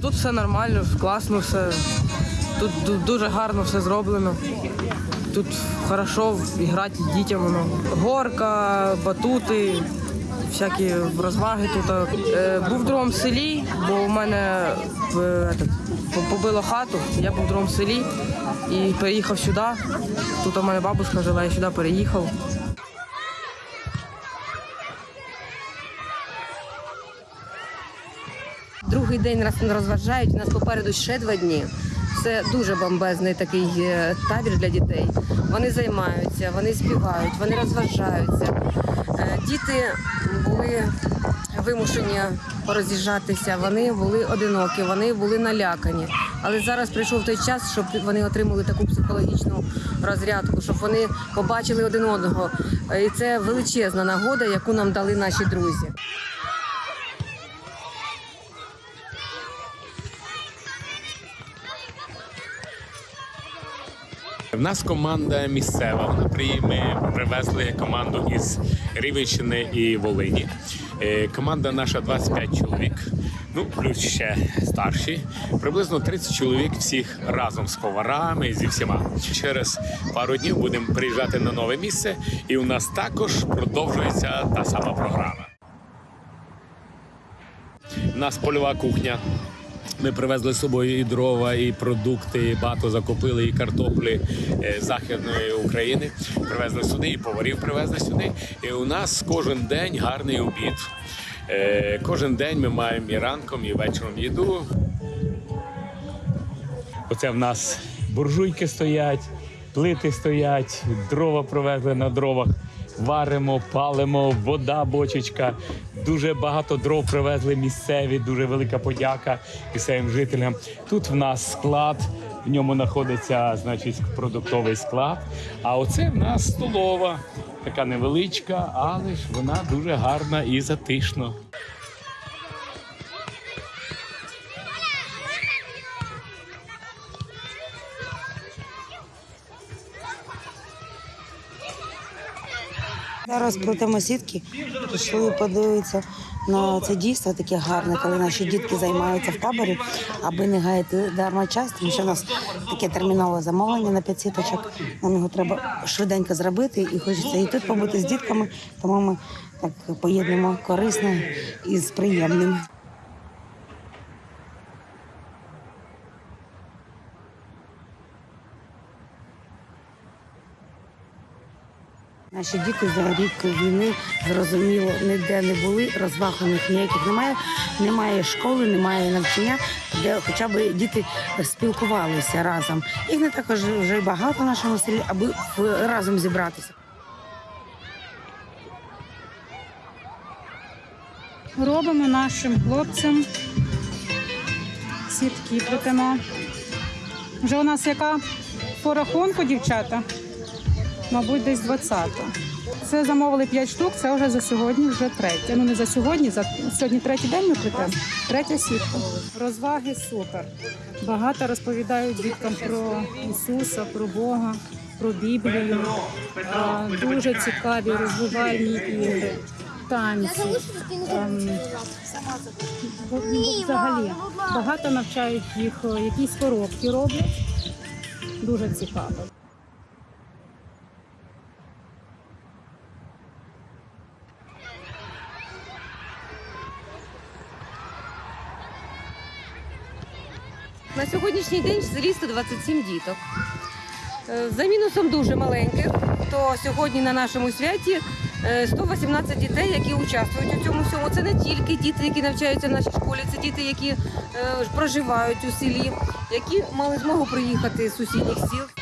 Тут все нормально, класно все. Тут ду- дуже гарно все зроблено. Тут хорошо грати дітям. Воно. Горка, батути, всякі розваги тут. Е, був в другому селі, бо у мене е, побило хату. Я був в другому селі і переїхав сюди. Тут у мене бабушка жила, я сюди переїхав. Другий день розважають. У нас попереду ще два дні. Це дуже бомбезний такий е, табір для дітей. Вони займаються, вони співають, вони розважаються. Е, Діти були вимушені пороз'їжджатися, вони були одинокі, вони були налякані. Але зараз прийшов той час, щоб вони отримали таку психологічну розрядку, щоб вони побачили один одного. І це величезна нагода, яку нам дали наші друзі. В нас команда місцева. Вона при- Ми привезли команду із Рівенщини і Волині. Е, Команда наша 25 чоловік. Ну, плюс ще старші. Приблизно 30 чоловік всіх разом з поварами зі всіма. Через пару днів будемо приїжджати на нове місце, і у нас також продовжується та сама програма. У нас польова кухня. Ми привезли з собою і дрова, і продукти, і багато закупили, і картоплі е, західної України. Привезли сюди, і поварів привезли сюди. І у нас кожен день гарний обід. Е, Кожен день ми маємо і ранком, і вечором їду. Оце в нас буржуйки стоять, плити стоять, дрова привезли на дровах. Варимо, палимо, вода, бочечка. Дуже багато дров привезли місцеві, дуже велика подяка місцевим жителям. Тут в нас склад, в ньому знаходиться значить, продуктовий склад. А оце в нас столова, така невеличка, але ж вона дуже гарна і затишна. Зараз плетемо сітки, пішли подивитися на це дійство таке гарне, коли наші дітки займаються в таборі, аби не гаяти дарма час, тому що у нас таке термінове замовлення на п'ять сіточок. Нам його треба швиденько зробити і хочеться і тут побути з дітками, тому ми так поєднуємо корисне із приємним. Наші діти за рік війни зрозуміло ніде не були, розваг у них ніяких немає. Немає школи, немає навчання, де хоча б діти спілкувалися разом. Їх не також вже багато в нашому селі, аби разом зібратися. робимо нашим хлопцям. Сітки плетемо. Вже у нас яка по рахунку, дівчата? Мабуть, десь 20. Це замовили 5 штук, це вже за сьогодні, вже третя. Ну не за сьогодні, за сьогодні третій день ми плетемо. Третя сітка. Розваги супер. Багато розповідають діткам про Ісуса, про Бога, про Біблію. А, Дуже цікаві розвивальні ігри, танці. Ем, бо- бо Взагалі багато навчають їх, е, якісь коробки роблять. Дуже цікаво. На сьогоднішній день в селі 127 діток. Е, За мінусом дуже маленьких, то сьогодні на нашому святі е, 118 дітей, які участвують у цьому всьому. Це не тільки діти, які навчаються в нашій школі, це діти, які е, проживають у селі, які мали змогу приїхати з сусідніх сіл.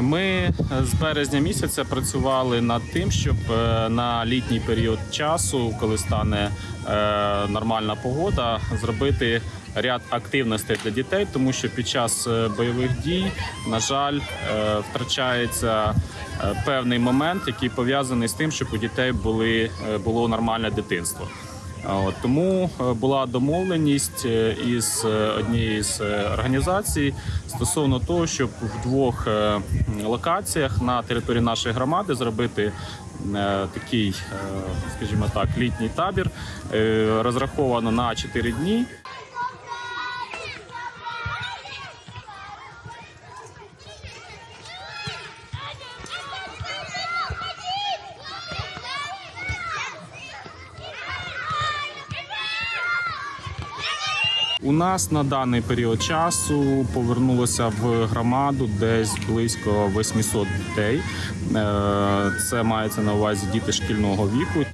Ми з березня місяця працювали над тим, щоб е, на літній період часу, коли стане е, нормальна погода, зробити ряд активностей для дітей, тому що під час е, бойових дій, на жаль, е, втрачається е, певний момент, який пов'язаний з тим, щоб у дітей були, е, було нормальне дитинство. От, тому е, була домовленість е, із однією з е, організацій стосовно того, щоб в двох е, локаціях на території нашої громади зробити е, такий, е, скажімо так, літній табір. Е, Розраховано на 4 дні. У нас на даний період часу повернулося в громаду десь близько 800 дітей. Е, Це мається на увазі діти шкільного віку.